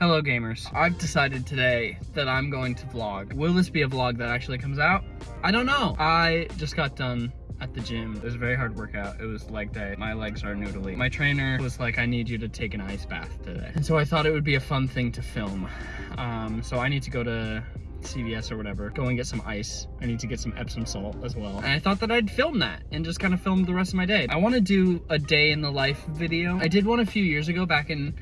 Hello gamers. I've decided today that I'm going to vlog. Will this be a vlog that actually comes out? I don't know. I just got done at the gym. It was a very hard workout. It was leg day. My legs are noodly. My trainer was like, I need you to take an ice bath today. And so I thought it would be a fun thing to film. Um, so I need to go to CVS or whatever, go and get some ice. I need to get some Epsom salt as well. And I thought that I'd film that and just kind of film the rest of my day. I want to do a day in the life video. I did one a few years ago back in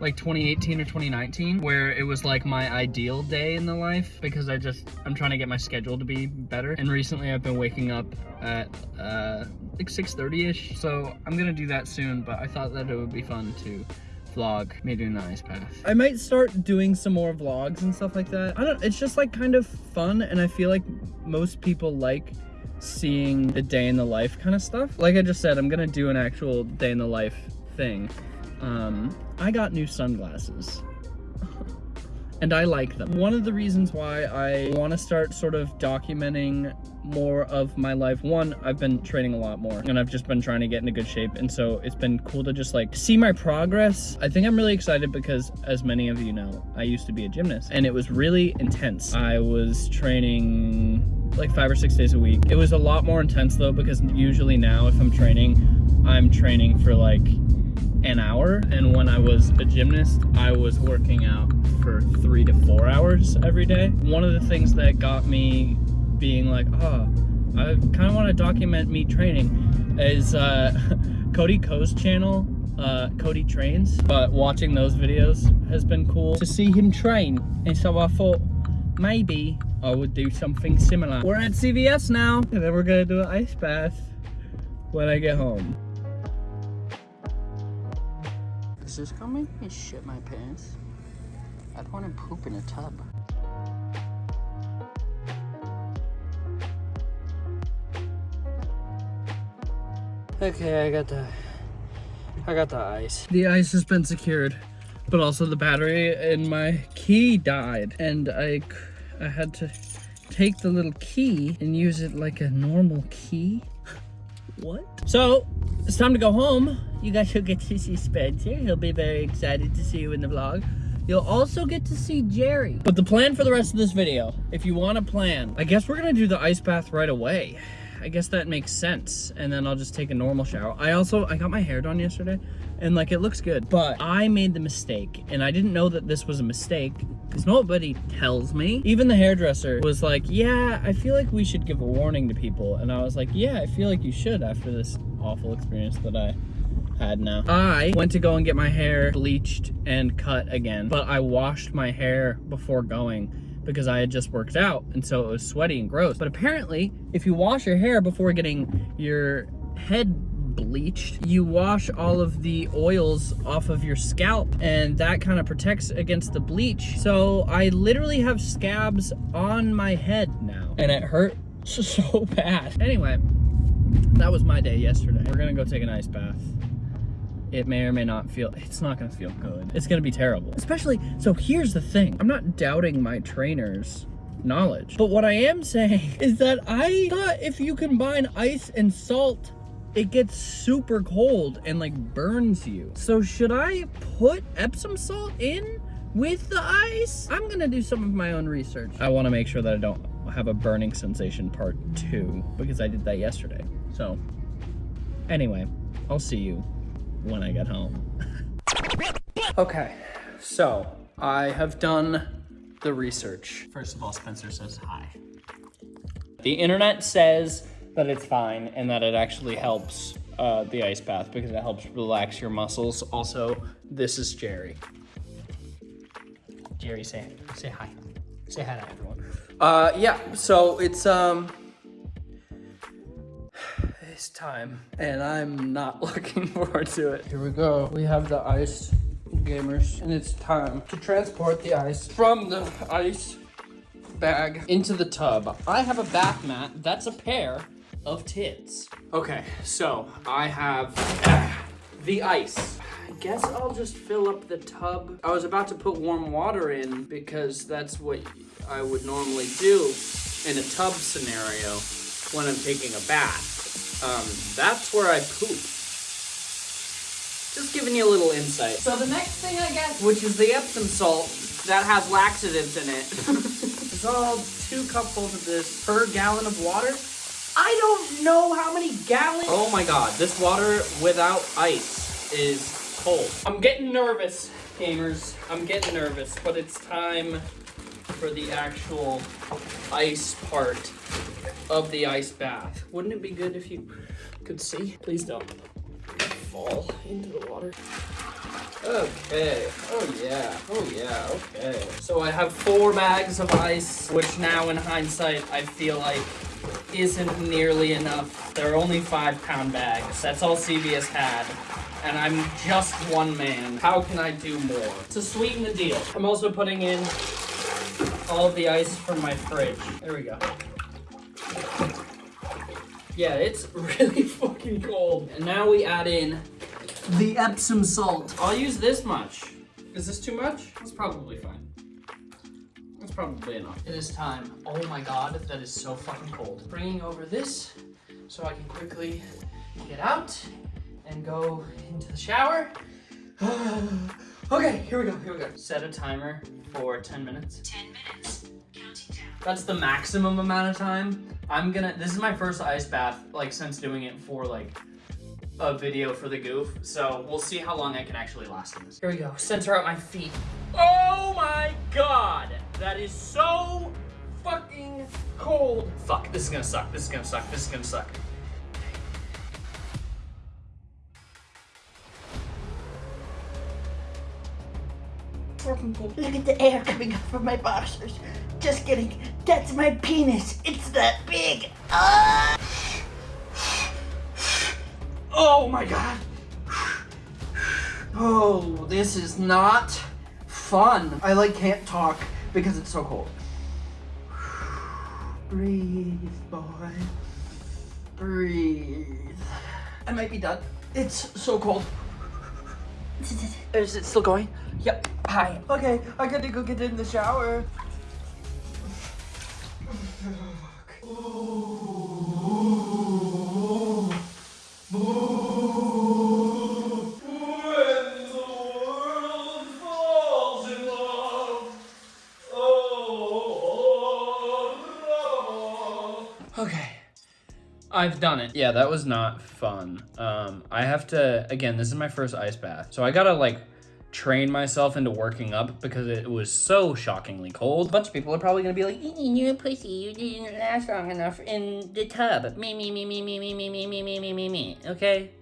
like 2018 or 2019 where it was like my ideal day in the life because I just, I'm trying to get my schedule to be better. And recently I've been waking up at uh, like 6.30ish. So I'm gonna do that soon, but I thought that it would be fun to vlog me doing the ice bath. I might start doing some more vlogs and stuff like that. I don't, it's just like kind of fun and I feel like most people like seeing the day in the life kind of stuff. Like I just said, I'm gonna do an actual day in the life thing. Um, I got new sunglasses and I like them. One of the reasons why I want to start sort of documenting more of my life, one, I've been training a lot more and I've just been trying to get into good shape. And so it's been cool to just like see my progress. I think I'm really excited because as many of you know, I used to be a gymnast and it was really intense. I was training like five or six days a week. It was a lot more intense though because usually now if I'm training, I'm training for like an hour and when I was a gymnast I was working out for three to four hours every day. One of the things that got me being like oh I kind of want to document me training is uh, Cody Ko's channel uh, Cody trains. But watching those videos has been cool. To see him train and so I thought maybe I would do something similar. We're at CVS now. And then we're gonna do an ice bath when I get home is this gonna make me shit my pants? I don't want to poop in a tub. Okay, I got the I got the ice. The ice has been secured, but also the battery in my key died and I I had to take the little key and use it like a normal key. what? So, it's time to go home you guys will get to see Spencer. He'll be very excited to see you in the vlog. You'll also get to see Jerry. But the plan for the rest of this video, if you want a plan, I guess we're to do the ice bath right away. I guess that makes sense. And then I'll just take a normal shower. I also, I got my hair done yesterday and like it looks good. But I made the mistake and I didn't know that this was a mistake because nobody tells me. Even the hairdresser was like, yeah, I feel like we should give a warning to people. And I was like, yeah, I feel like you should after this awful experience that I had now. I went to go and get my hair bleached and cut again, but I washed my hair before going because I had just worked out and so it was sweaty and gross. But apparently, if you wash your hair before getting your head bleached, you wash all of the oils off of your scalp and that kind of protects against the bleach. So I literally have scabs on my head now and it hurt so bad. Anyway, that was my day yesterday. We're gonna go take an ice bath it may or may not feel, it's not gonna feel good. It's gonna be terrible. Especially, so here's the thing. I'm not doubting my trainer's knowledge. But what I am saying is that I thought if you combine ice and salt, it gets super cold and like burns you. So should I put Epsom salt in with the ice? I'm gonna do some of my own research. I wanna make sure that I don't have a burning sensation part two because I did that yesterday. So anyway, I'll see you when I get home. okay, so I have done the research. First of all, Spencer says hi. The internet says that it's fine and that it actually helps uh, the ice bath because it helps relax your muscles. Also, this is Jerry. Jerry, say say hi. Say hi to everyone. Uh, yeah, so it's um it's time and I'm not looking forward to it. Here we go. We have the ice gamers and it's time to transport the ice from the ice bag into the tub. I have a bath mat. That's a pair of tits. Okay, so I have the ice. I guess I'll just fill up the tub. I was about to put warm water in because that's what I would normally do in a tub scenario when I'm taking a bath. Um, that's where I poop. Just giving you a little insight. So the next thing I get, which is the Epsom salt that has laxatives in it, dissolve two cupfuls of this per gallon of water. I don't know how many gallons. Oh my god, this water without ice is cold. I'm getting nervous, gamers. I'm getting nervous, but it's time for the actual ice part of the ice bath. Wouldn't it be good if you could see? Please don't fall into the water. Okay. Oh yeah. Oh yeah. Okay. So I have four bags of ice, which now in hindsight I feel like isn't nearly enough. They're only five pound bags. That's all CVS had. And I'm just one man. How can I do more? To sweeten the deal, I'm also putting in all the ice from my fridge. There we go. Yeah, it's really fucking cold. And now we add in the Epsom salt. I'll use this much. Is this too much? It's probably fine. That's probably enough. It is time. Oh my god, that is so fucking cold. Bringing over this so I can quickly get out and go into the shower. okay, here we go, here we go. Set a timer for 10 minutes. 10 minutes. Counting down. That's the maximum amount of time. I'm gonna, this is my first ice bath, like, since doing it for, like, a video for the goof. So we'll see how long I can actually last in this. Here we go, center out my feet. Oh my god! That is so fucking cold. Fuck, this is gonna suck, this is gonna suck, this is gonna suck. Look at the air coming up from my boxers. Just kidding. That's my penis. It's that big. Ah! Oh my god. Oh, this is not fun. I like can't talk because it's so cold. Breathe, boy. Breathe. I might be done. It's so cold. Is it still going? Yep. Hi. Okay, I gotta go get in the shower. Oh, I've done it. Yeah, that was not fun. Um, I have to, again, this is my first ice bath. So I gotta like train myself into working up because it was so shockingly cold. A bunch of people are probably gonna be like, you're a pussy, you didn't last long enough in the tub. Me, me, me, me, me, me, me, me, me, me, me, me, me, okay?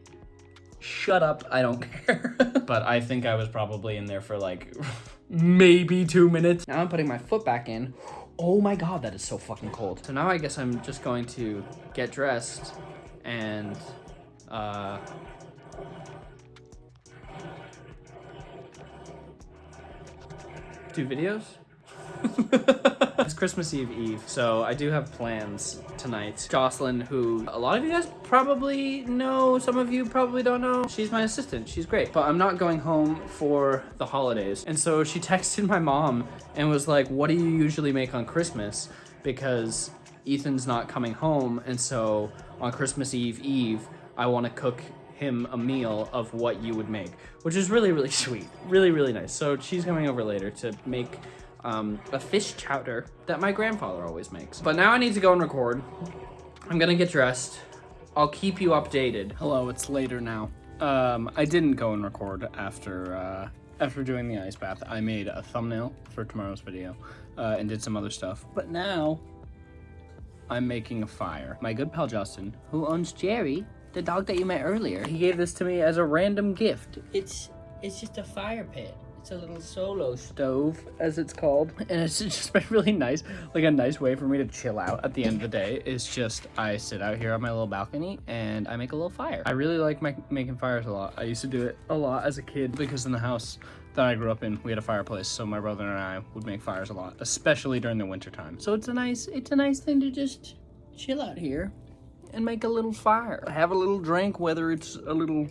Shut up, I don't care. but I think I was probably in there for like maybe two minutes. Now I'm putting my foot back in. Oh my god, that is so fucking cold. So now I guess I'm just going to get dressed and uh do videos. It's Christmas Eve Eve, so I do have plans tonight. Jocelyn, who a lot of you guys probably know, some of you probably don't know. She's my assistant, she's great. But I'm not going home for the holidays. And so she texted my mom and was like, what do you usually make on Christmas? Because Ethan's not coming home, and so on Christmas Eve Eve, I want to cook him a meal of what you would make, which is really, really sweet. Really, really nice. So she's coming over later to make um, a fish chowder that my grandfather always makes. But now I need to go and record. I'm gonna get dressed. I'll keep you updated. Hello, it's later now. Um, I didn't go and record after uh, after doing the ice bath. I made a thumbnail for tomorrow's video uh, and did some other stuff. But now I'm making a fire. My good pal Justin, who owns Jerry, the dog that you met earlier, he gave this to me as a random gift. It's it's just a fire pit. It's a little solo stove, as it's called. And it's just been really nice. Like a nice way for me to chill out at the end of the day is just I sit out here on my little balcony and I make a little fire. I really like my, making fires a lot. I used to do it a lot as a kid because in the house that I grew up in, we had a fireplace. So my brother and I would make fires a lot, especially during the winter time. So it's a nice, it's a nice thing to just chill out here and make a little fire. Have a little drink, whether it's a little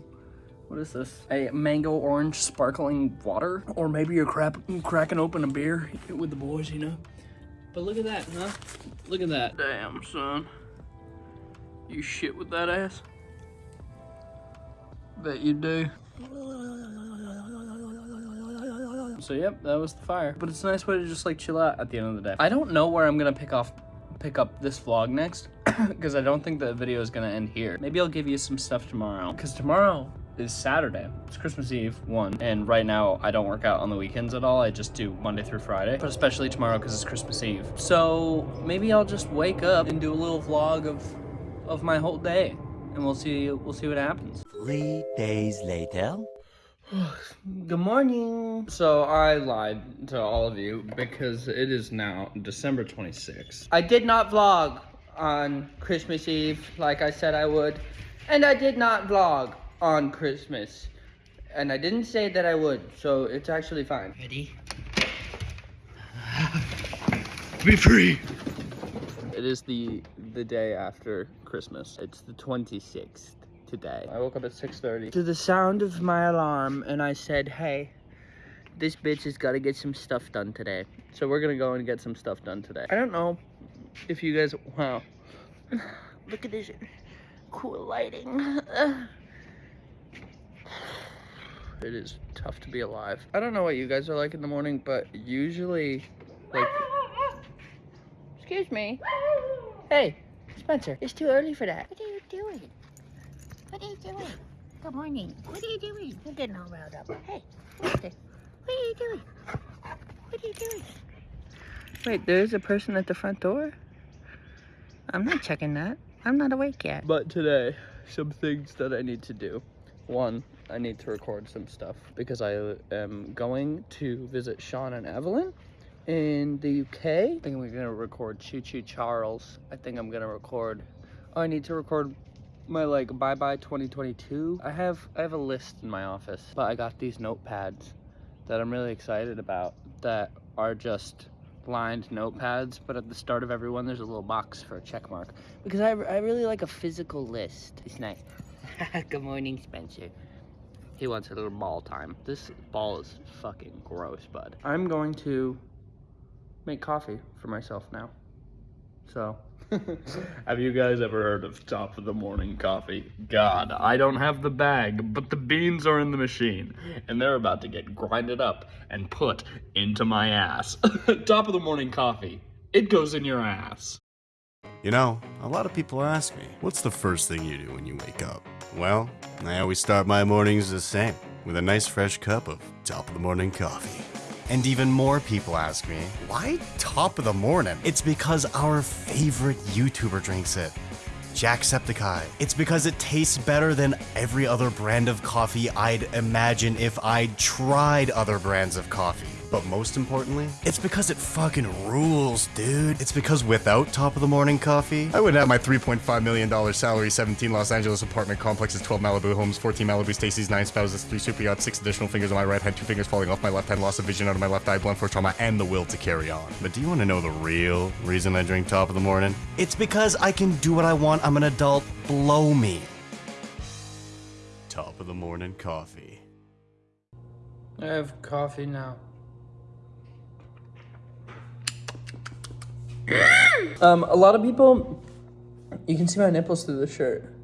what is this? A mango orange sparkling water? Or maybe you're crap cracking open a beer with the boys, you know? But look at that, huh? Look at that. Damn, son. You shit with that ass? Bet you do. So yep, that was the fire. But it's a nice way to just like chill out at the end of the day. I don't know where I'm gonna pick off pick up this vlog next because I don't think the video is gonna end here. Maybe I'll give you some stuff tomorrow because tomorrow is Saturday. It's Christmas Eve, one. And right now, I don't work out on the weekends at all. I just do Monday through Friday, but especially tomorrow because it's Christmas Eve. So maybe I'll just wake up and do a little vlog of of my whole day, and we'll see we'll see what happens. Three days later. Good morning. So I lied to all of you because it is now December 26th. I did not vlog on Christmas Eve like I said I would. And I did not vlog on Christmas. And I didn't say that I would, so it's actually fine. Ready? Be free. It is the the day after Christmas. It's the 26th today. I woke up at 6.30 to the sound of my alarm and I said, hey, this bitch has got to get some stuff done today. So we're gonna go and get some stuff done today. I don't know if you guys, wow. Look at this cool lighting. It is tough to be alive. I don't know what you guys are like in the morning, but usually, like, excuse me. Hey, Spencer, it's too early for that. What are you doing? What are you doing? Good morning. What are you doing? You're getting all riled up. Hey, what's this? What are you doing? What are you doing? Wait, there's a person at the front door? I'm not checking that. I'm not awake yet. But today, some things that I need to do. One, I need to record some stuff because I am going to visit Sean and Evelyn in the UK. I think we're gonna record Choo Choo Charles. I think I'm gonna record. Oh, I need to record my like bye bye 2022. I have I have a list in my office, but I got these notepads that I'm really excited about that are just lined notepads, but at the start of every one there's a little box for a check mark because I, I really like a physical list. It's nice. Good morning, Spencer. He wants a little ball time. This ball is fucking gross, bud. I'm going to make coffee for myself now. So, have you guys ever heard of top of the morning coffee? God, I don't have the bag, but the beans are in the machine, and they're about to get grinded up and put into my ass. top of the morning coffee. It goes in your ass. You know, a lot of people ask me, what's the first thing you do when you wake up? Well, I always start my mornings the same, with a nice fresh cup of top of the morning coffee. And even more people ask me, why top of the morning? It's because our favorite YouTuber drinks it. Jacksepticeye. It's because it tastes better than every other brand of coffee I'd imagine if I'd tried other brands of coffee. But most importantly, it's because it fucking rules, dude. It's because without top of the morning coffee, I wouldn't have my $3.5 million salary, 17 Los Angeles apartment complexes, 12 Malibu homes, 14 Malibu Stacy's, 9 spouses, 3 super yachts, 6 additional fingers on my right hand, 2 fingers falling off my left hand, loss of vision out of my left eye, blunt force trauma, and the will to carry on. But do you want to know the real reason I drink top of the morning? It's because I can do what I want. I'm an adult. Blow me. Top of the morning coffee. I have coffee now. Um, a lot of people, you can see my nipples through the shirt.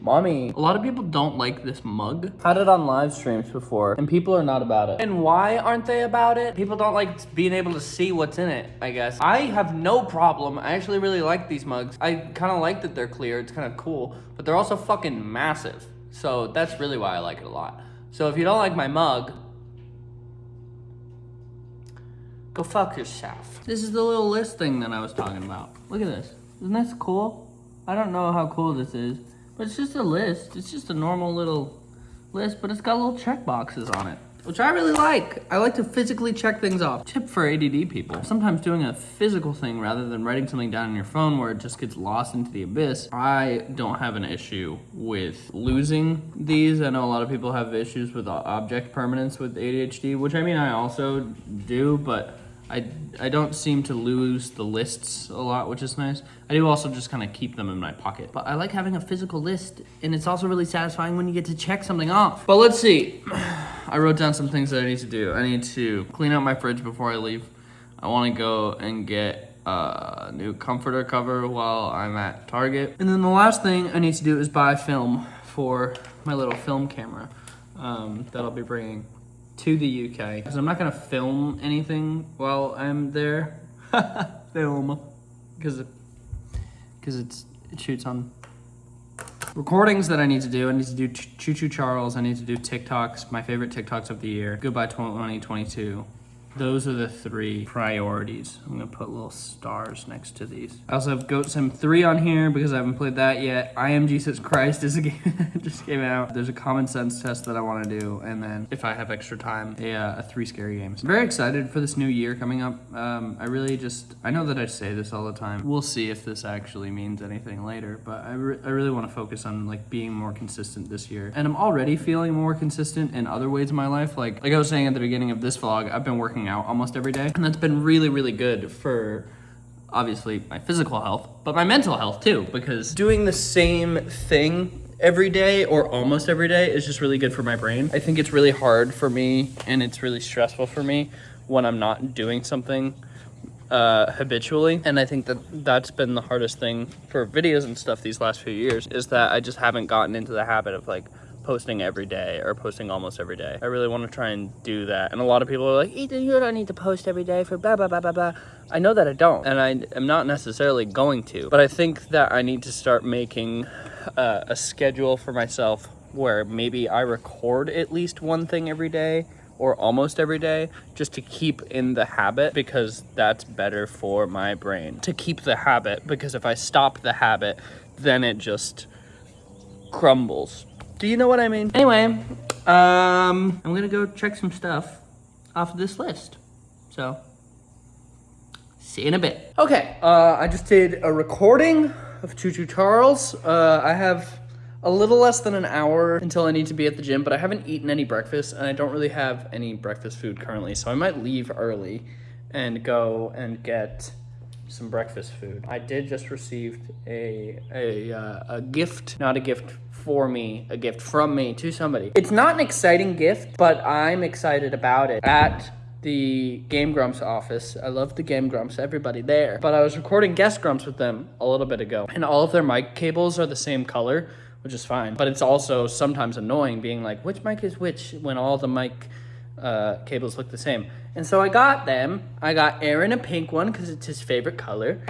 Mommy. A lot of people don't like this mug. Had it on live streams before, and people are not about it. And why aren't they about it? People don't like being able to see what's in it, I guess. I have no problem. I actually really like these mugs. I kind of like that they're clear. It's kind of cool, but they're also fucking massive. So that's really why I like it a lot. So if you don't like my mug, Go fuck yourself. This is the little list thing that I was talking about. Look at this. Isn't this cool? I don't know how cool this is, but it's just a list. It's just a normal little list, but it's got little check boxes on it, which I really like. I like to physically check things off. Tip for ADD people. Sometimes doing a physical thing rather than writing something down on your phone where it just gets lost into the abyss. I don't have an issue with losing these. I know a lot of people have issues with object permanence with ADHD, which I mean I also do, but I, I don't seem to lose the lists a lot, which is nice. I do also just kind of keep them in my pocket. But I like having a physical list, and it's also really satisfying when you get to check something off. But let's see. I wrote down some things that I need to do. I need to clean out my fridge before I leave. I want to go and get a new comforter cover while I'm at Target. And then the last thing I need to do is buy film for my little film camera. um, that I'll be bringing to the UK because I'm not gonna film anything while I'm there. film, because because it's it shoots on recordings that I need to do. I need to do Choo Choo Charles. I need to do TikToks, my favorite TikToks of the year. Goodbye 2022. Those are the three priorities. I'm gonna put little stars next to these. I also have Goat Sim 3 on here because I haven't played that yet. I Am Jesus Christ is a game just came out. There's a common sense test that I wanna do. And then if I have extra time, a, uh, a three scary games. very excited for this new year coming up. Um, I really just, I know that I say this all the time. We'll see if this actually means anything later, but I, re- I really wanna focus on like being more consistent this year. And I'm already feeling more consistent in other ways in my life. Like, like I was saying at the beginning of this vlog, I've been working out almost every day. And that's been really, really good for obviously my physical health, but my mental health too, because doing the same thing every day or almost every day is just really good for my brain. I think it's really hard for me and it's really stressful for me when I'm not doing something uh, habitually. And I think that that's been the hardest thing for videos and stuff these last few years is that I just haven't gotten into the habit of like posting every day or posting almost every day. I really want to try and do that. And a lot of people are like, Ethan, you don't need to post every day for blah, blah, blah, blah, blah. I know that I don't. And I am not necessarily going to. But I think that I need to start making uh, a schedule for myself where maybe I record at least one thing every day or almost every day just to keep in the habit because that's better for my brain to keep the habit because if I stop the habit then it just crumbles. Do you know what I mean? Anyway, um, I'm gonna go check some stuff off of this list. So, see you in a bit. Okay, uh, I just did a recording of Choo Choo Charles. Uh, I have a little less than an hour until I need to be at the gym, but I haven't eaten any breakfast and I don't really have any breakfast food currently, so I might leave early and go and get some breakfast food. I did just receive a a, uh, a gift, not a gift for me, a gift from me to somebody. It's not an exciting gift, but I'm excited about it. At the Game Grumps office. I love the Game Grumps, everybody there. But I was recording Guest Grumps with them a little bit ago, and all of their mic cables are the same color, which is fine. But it's also sometimes annoying being like, which mic is which when all the mic uh, cables look the same. And so I got them. I got Arin a pink one because it's his favorite color.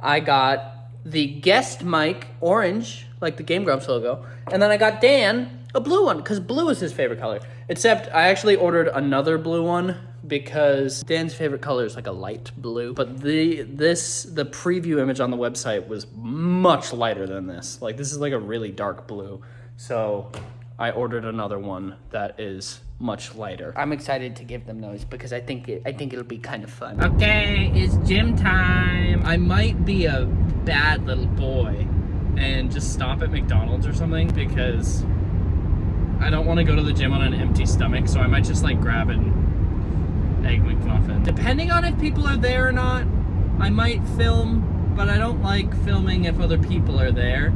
I got the guest mic orange, like the Game Grumps logo. And then I got Dan a blue one because blue is his favorite color. Except I actually ordered another blue one because Dan's favorite color is like a light blue. But the this the preview image on the website was much lighter than this. Like this is like a really dark blue. So I ordered another one that is much lighter. I'm excited to give them those because I think it, I think it'll be kind of fun. Okay, it's gym time. I might be a bad little boy and just stop at McDonald's or something because I don't want to go to the gym on an empty stomach, so I might just like grab an egg McMuffin. Depending on if people are there or not, I might film, but I don't like filming if other people are there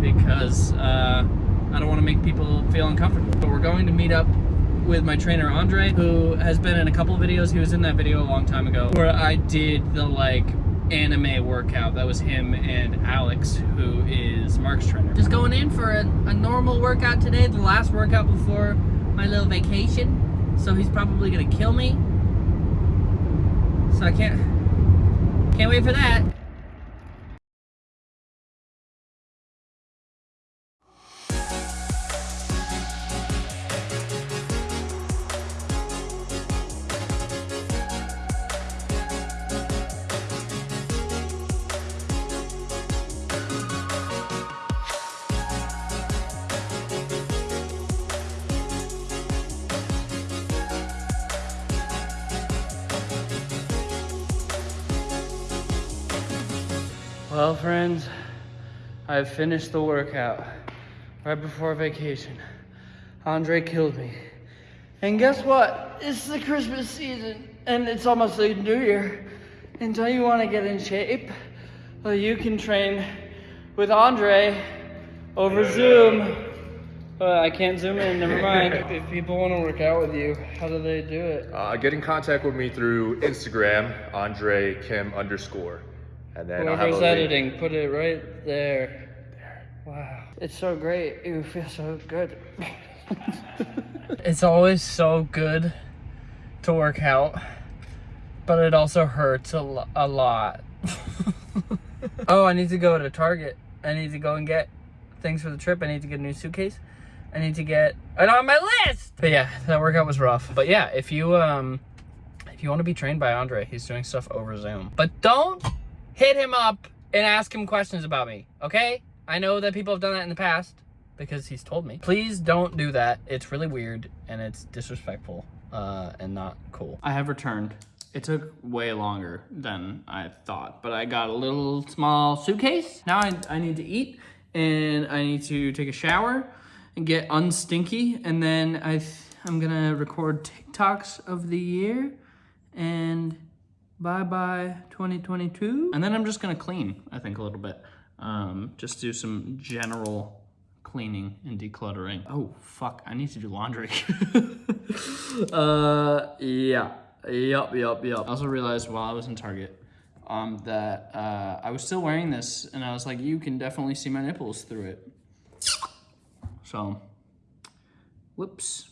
because uh, I don't want to make people feel uncomfortable. But we're going to meet up with my trainer Andre, who has been in a couple videos. He was in that video a long time ago where I did the like anime workout. That was him and Alex, who is Mark's trainer. Just going in for a, a normal workout today, the last workout before my little vacation. So he's probably gonna kill me. So I can't, can't wait for that. Well, friends, I've finished the workout right before vacation. Andre killed me. And guess what? It's the Christmas season and it's almost the new year. And don't you want to get in shape? Well, you can train with Andre over Zoom. Uh, I can't zoom in, never mind. if people want to work out with you, how do they do it? Uh, get in contact with me through Instagram, Andre Kim underscore. And then I'll have a Whoever's link. editing, put it right there. Wow. It's so great. You feel so good. it's always so good to work out, but it also hurts a, lo- a lot. oh, I need to go to Target. I need to go and get things for the trip. I need to get a new suitcase. I need to get it on my list. But yeah, that workout was rough. But yeah, if you um if you want to be trained by Andre, he's doing stuff over Zoom. But don't hit him up and ask him questions about me, okay? I know that people have done that in the past because he's told me. Please don't do that. It's really weird and it's disrespectful uh, and not cool. I have returned. It took way longer than I thought, but I got a little small suitcase. Now I, I need to eat and I need to take a shower and get unstinky. And then I I'm gonna record TikToks of the year and bye bye 2022. And then I'm just gonna clean, I think, a little bit. Um, just do some general cleaning and decluttering. Oh, fuck, I need to do laundry. uh, yeah. Yup, yup, yup. I also realized while I was in Target um, that uh, I was still wearing this, and I was like, you can definitely see my nipples through it. So, whoops.